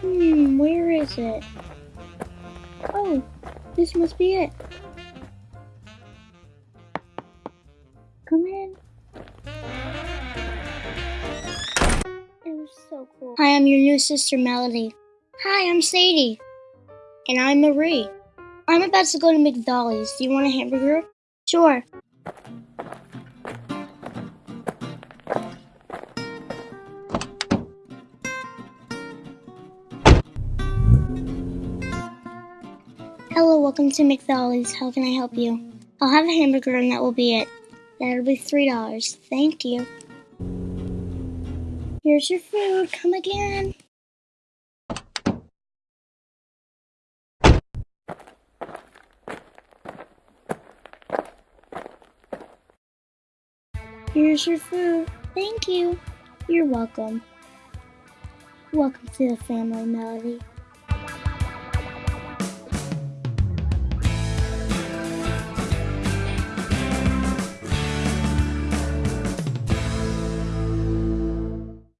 Hmm, where is it? Oh, this must be it. Come in. It was so cool. Hi, I'm your new sister, Melody. Hi, I'm Sadie. And I'm Marie. I'm about to go to McDolly's. Do you want a hamburger? Sure. Hello, welcome to McDolly's. How can I help you? I'll have a hamburger and that will be it. That'll be three dollars. Thank you. Here's your food. Come again. Here's your food. Thank you. You're welcome. Welcome to the family, Melody.